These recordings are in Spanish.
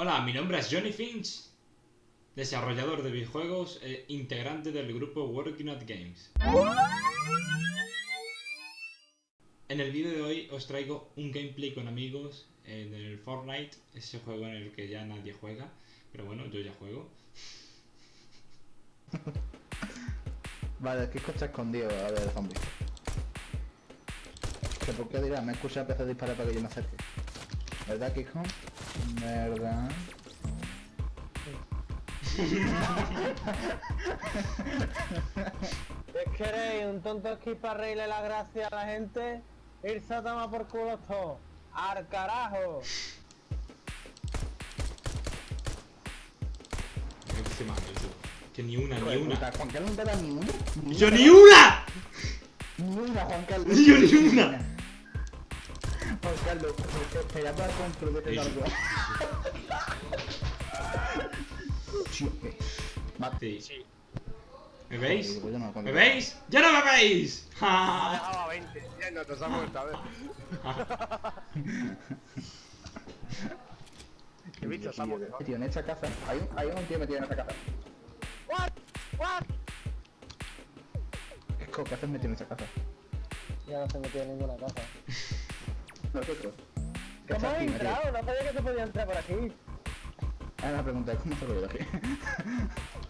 Hola, mi nombre es Johnny Finch, desarrollador de videojuegos e integrante del grupo Working at Games. En el vídeo de hoy os traigo un gameplay con amigos en el Fortnite, ese juego en el que ya nadie juega, pero bueno, yo ya juego. Vale, Kiko está escondido a ver el zombie. ¿Que ¿Por qué dirá? Me escucha empezar a disparar para que yo me acerque. ¿Verdad, Kiko? ¿Verdad? ¿Qué queréis? ¿Un tonto aquí para reírle la gracia a la gente? Irse a tomar por culo todo. ¡Al carajo! Yo. Que ni una, ni una. puta, Juan Carlos no te da ni una. ¡Yo ni una! Ni una, Juan Carlos. Yo ni una. ¿Me veis? Pues yo no lo ¿Me veis? ¡Ya no me veis! ¡Ja! dejado a 20. Ya no te has muerto, a ver. ¿Qué bicho muerto? Tío, en esta casa. Hay un, hay un tío metido en esta casa. What? ¿qué haces metido en esta casa? Ya no se metió en ninguna casa. Nosotros. ¿Qué ¿Cómo estás he metido? entrado? No sabía que se podía entrar por aquí. Ah, la pregunta es, ¿cómo se lo aquí?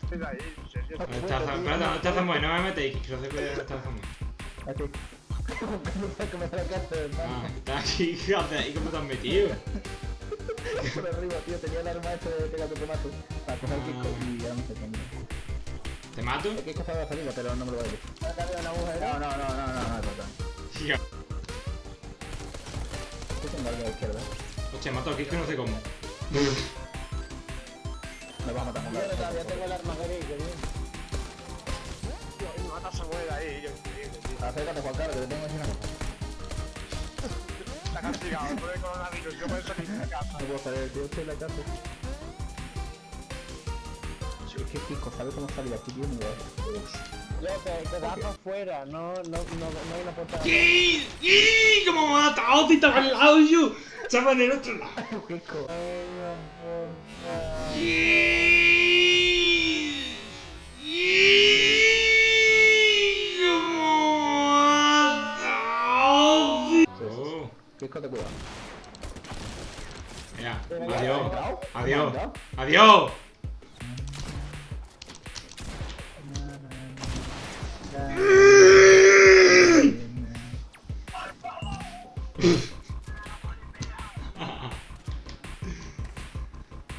Estoy ahí, serio. ¿Dónde está Zam- Espera, ¿dónde está Zamboy? No me metéis, que no sé cuál es está Zamboy. Aquí. ¿Cómo se la Ah, hermano? está aquí, ¿y cómo te has metido? Por arriba, tío, tenía el arma este de pegar tu tomato. Para coger el Kiko y ya no sé cómo. ¿Te mato? El Kiko estaba saliendo, pero no me lo voy a decir. Acá había una mujer. No, no, no, no, no, no, no, no. Algo a la izquierda. Hostia, mato aquí, que no sé cómo. Me vas a matar, Yo todavía tengo el arma gris, que bien. Me mata a Samuel ahí, yo increíble, tío. Acércate, Juan Carlos, que te tengo que decir una cosa. Está castigado por el coronavirus, yo por eso ni en casa. No puedo salir, tío, estoy en la casa. Es que Kiko, ¿sabes cómo salir aquí, tío? Te, te para afuera, no, no, no, no hay una puerta. ¿Qué? ¿Qué? ¿Cómo me ha matado? Si estaba al lado yo. Estaba en el otro lado. Kiko. ¿Qué? ¿Qué? ¿Cómo me ha matado? Oh, Kiko, te cuidado. mira, ¿Me has adiós. Adiós. Adiós.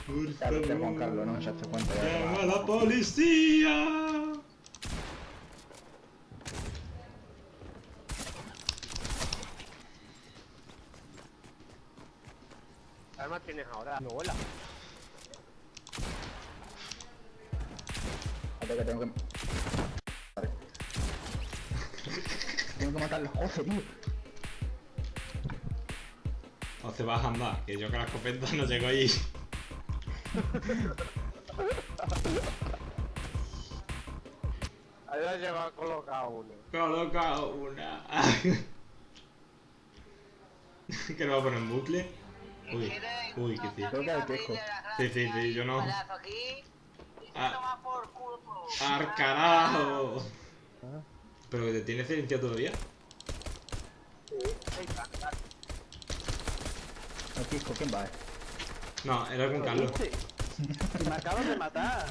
Por favor, Juan Carlos, no me echaste cuenta. ya. llama a la policía. ¿Qué armas tienes ahora? No. Espérate que tengo que... Vale. Tengo que matar los joder, tío. O te vas a andar, que yo con la escopeta no llego allí. Ahí la lleva colocado uno. Coloca una. que lo va a poner en bucle. Uy, uy, que sí. Creo que hay Kiko. Sí, sí, sí, yo no. aquí. Ah. ¿Pero que te tiene silenciado todavía? No, Kiko, ¿quién va? eh? No, era con Carlos. Me acabas de matar.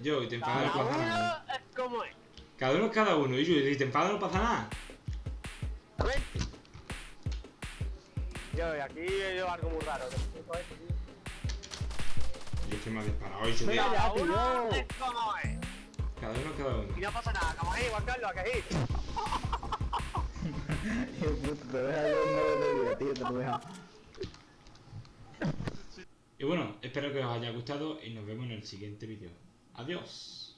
Yo, y te enfadas no pasa nada. es es. Cada uno es cada uno. Y yo, y te enfadas no pasa nada. Yo, y aquí yo algo muy raro. que. Yo estoy más disparado. Y yo, tío, ya, Cada tío. uno es como es. Cada uno cada uno. Y no pasa nada, como ahí, Juan Carlos, que ahí. Tío, puto, te deja yo no de vida, tío, te lo deja. Y bueno, espero que os haya gustado y nos vemos en el siguiente vídeo. Adiós.